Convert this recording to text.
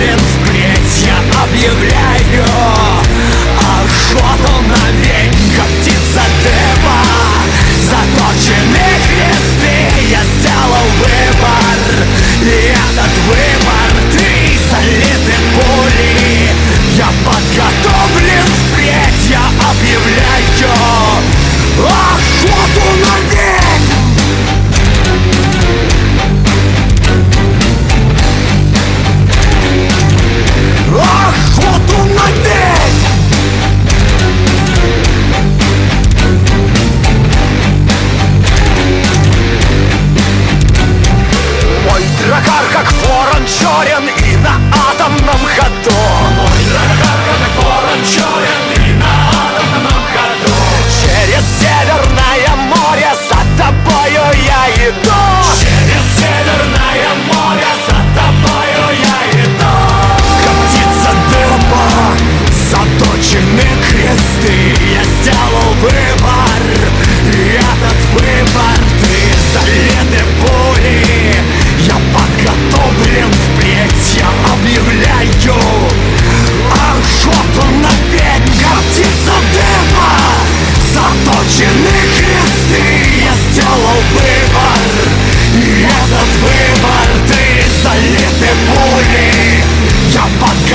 уверен, впредь я объявлю. Ворон черен и на атомном ходу. Мой ворон черен Станут выбор, ты залиты пули Я под